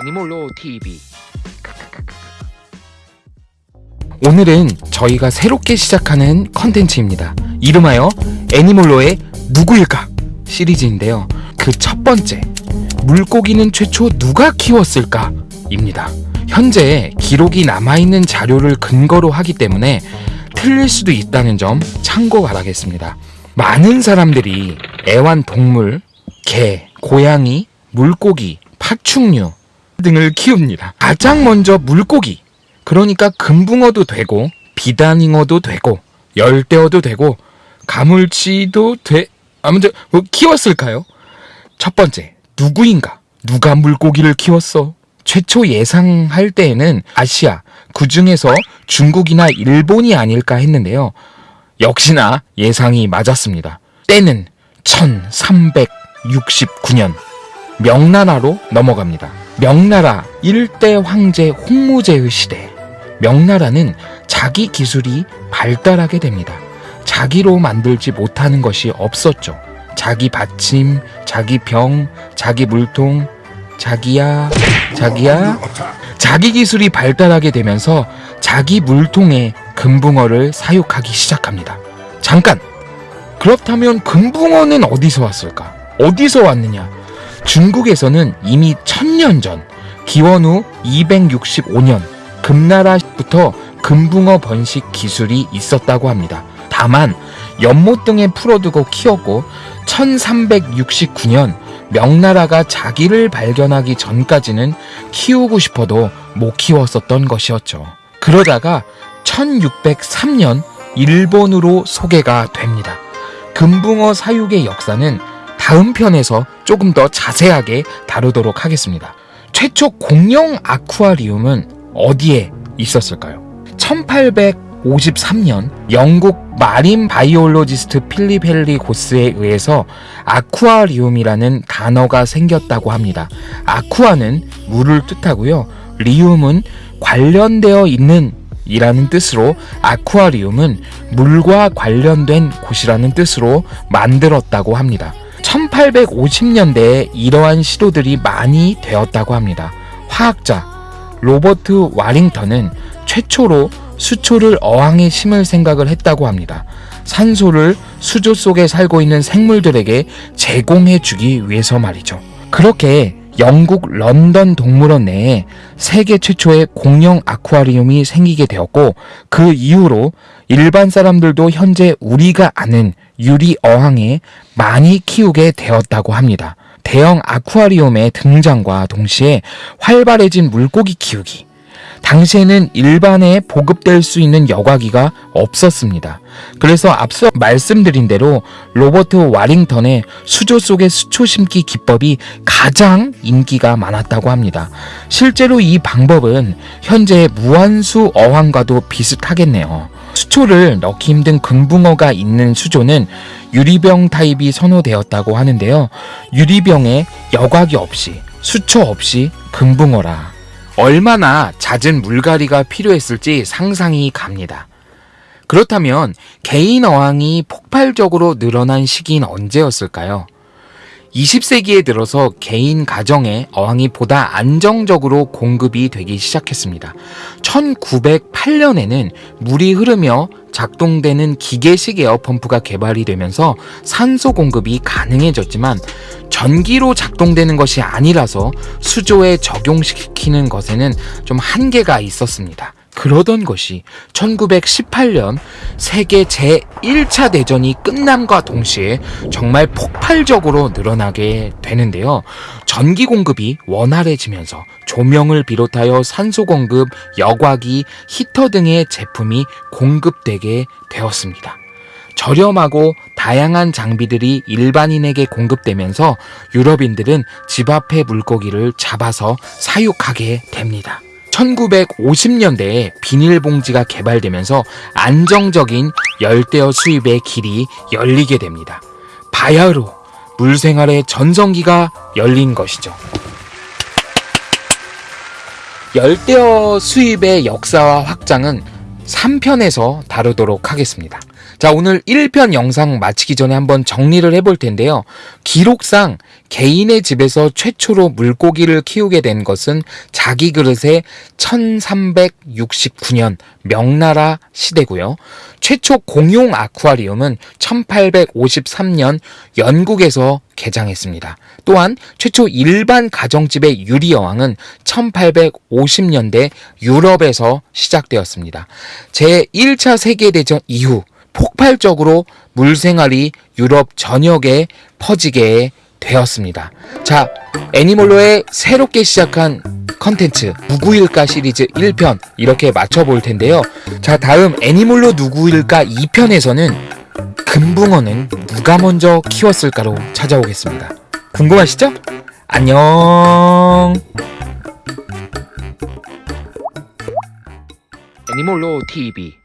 애니몰로 TV 오늘은 저희가 새롭게 시작하는 컨텐츠입니다. 이름하여 애니몰로의 누구일까 시리즈인데요. 그 첫 번째 물고기는 최초 누가 키웠을까 입니다. 현재 기록이 남아있는 자료를 근거로 하기 때문에 틀릴 수도 있다는 점 참고 바라겠습니다. 많은 사람들이 애완동물, 개, 고양이, 물고기, 파충류 등을 키웁니다. 가장 먼저 물고기, 그러니까 금붕어도 되고 비단잉어도 되고 열대어도 되고 가물치도 돼 아무튼 뭐 키웠을까요? 첫 번째 누구인가? 누가 물고기를 키웠어? 최초 예상할 때에는 아시아 그 중에서 중국이나 일본이 아닐까 했는데요. 역시나 예상이 맞았습니다. 때는 1369년 명나라로 넘어갑니다. 명나라 일대 황제 홍무제의 시대. 명나라는 자기 기술이 발달하게 됩니다. 자기로 만들지 못하는 것이 없었죠. 자기 받침, 자기 병, 자기 물통, 자기야, 자기야. 자기 기술이 발달하게 되면서 자기 물통에 금붕어를 사육하기 시작합니다. 잠깐! 그렇다면 금붕어는 어디서 왔을까? 어디서 왔느냐? 중국에서는 이미 천년 전, 기원후 265년, 금나라부터 금붕어 번식 기술이 있었다고 합니다. 다만, 연못 등에 풀어두고 키웠고, 1369년 명나라가 자기를 발견하기 전까지는 키우고 싶어도 못 키웠었던 것이었죠. 그러다가 1603년 일본으로 소개가 됩니다. 금붕어 사육의 역사는 다음 편에서 조금 더 자세하게 다루도록 하겠습니다. 최초 공룡 아쿠아리움은 어디에 있었을까요? 1853년 영국 marine biologist 필립 헨리 고스에 의해서 아쿠아리움이라는 단어가 생겼다고 합니다. 아쿠아는 물을 뜻하고요. 리움은 관련되어 있는 이라는 뜻으로 아쿠아리움은 물과 관련된 곳이라는 뜻으로 만들었다고 합니다. 1850년대에 이러한 시도들이 많이 되었다고 합니다. 화학자 로버트 와링턴은 최초로 수초를 어항에 심을 생각을 했다고 합니다. 산소를 수조 속에 살고 있는 생물들에게 제공해 주기 위해서 말이죠. 그렇게 영국 런던 동물원 내에 세계 최초의 공룡 아쿠아리움이 생기게 되었고 그 이후로 일반 사람들도 현재 우리가 아는 유리 어항에 많이 키우게 되었다고 합니다. 대형 아쿠아리움의 등장과 동시에 활발해진 물고기 키우기. 당시에는 일반에 보급될 수 있는 여과기가 없었습니다. 그래서 앞서 말씀드린 대로 로버트 와링턴의 수조 속의 수초 심기 기법이 가장 인기가 많았다고 합니다. 실제로 이 방법은 현재 무한수 어항과도 비슷하겠네요. 수초를 넣기 힘든 금붕어가 있는 수조는 유리병 타입이 선호되었다고 하는데요. 유리병에 여과기 없이 수초 없이 금붕어라. 얼마나 잦은 물갈이가 필요했을지 상상이 갑니다. 그렇다면 개인 어항이 폭발적으로 늘어난 시기는 언제였을까요? 20세기에 들어서 개인 가정에 어항이 보다 안정적으로 공급이 되기 시작했습니다. 1908년에는 물이 흐르며 작동되는 기계식 에어펌프가 개발이 되면서 산소 공급이 가능해졌지만 전기로 작동되는 것이 아니라서 수조에 적용시키는 것에는 좀 한계가 있었습니다. 그러던 것이 1918년 세계 제1차 대전이 끝남과 동시에 정말 폭발적으로 늘어나게 되는데요. 전기 공급이 원활해지면서 조명을 비롯하여 산소 공급, 여과기, 히터 등의 제품이 공급되게 되었습니다. 저렴하고 다양한 장비들이 일반인에게 공급되면서 유럽인들은 집 앞에 물고기를 잡아서 사육하게 됩니다. 1950년대에 비닐봉지가 개발되면서 안정적인 열대어 수입의 길이 열리게 됩니다. 바야흐로 물생활의 전성기가 열린 것이죠. 열대어 수입의 역사와 확장은 3편에서 다루도록 하겠습니다. 자, 오늘 1편 영상 마치기 전에 한번 정리를 해볼 텐데요. 기록상 개인의 집에서 최초로 물고기를 키우게 된 것은 자기 그릇의 1369년 명나라 시대고요. 최초 공용 아쿠아리움은 1853년 영국에서 개장했습니다. 또한 최초 일반 가정집의 유리여왕은 1850년대 유럽에서 시작되었습니다. 제1차 세계대전 이후 폭발적으로 물생활이 유럽 전역에 퍼지게 되었습니다. 자, 애니몰로의 새롭게 시작한 컨텐츠 누구일까 시리즈 1편 이렇게 맞춰볼 텐데요. 자, 다음 애니몰로 누구일까 2편에서는 금붕어는 누가 먼저 키웠을까로 찾아오겠습니다. 궁금하시죠? 안녕. 애니몰로 TV